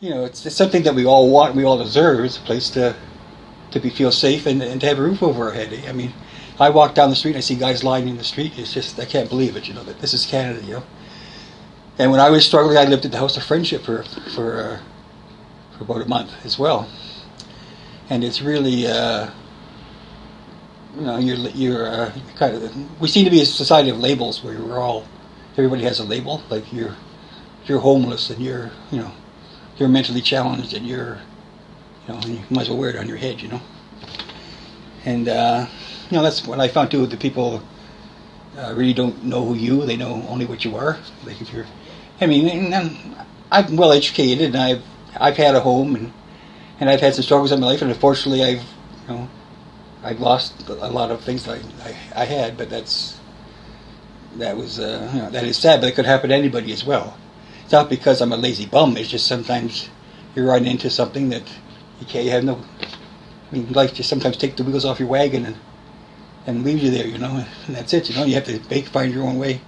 you know, it's, it's something that we all want, we all deserve. It's a place to to be feel safe and, and to have a roof over our head. I mean, I walk down the street and I see guys lying in the street. It's just I can't believe it. You know that this is Canada. You know. And when I was struggling, I lived at the House of Friendship for for uh, for about a month as well. And it's really, uh, you know, you're you're uh, kind of. We seem to be a society of labels where we're all, everybody has a label. Like you're you're homeless and you're you know you're mentally challenged and you're you know, you might as well wear it on your head, you know. And uh, you know, that's what I found too. The people uh, really don't know who you; they know only what you are. Like if you're, I mean, and I'm well educated, and I've I've had a home, and and I've had some struggles in my life, and unfortunately, I've you know, I've lost a lot of things I I, I had, but that's that was uh, you know, that is sad, but it could happen to anybody as well. It's not because I'm a lazy bum. It's just sometimes you run into something that you can't. You have no. I mean, life just sometimes take the wheels off your wagon and and leaves you there, you know, and that's it. You know, you have to make, find your own way.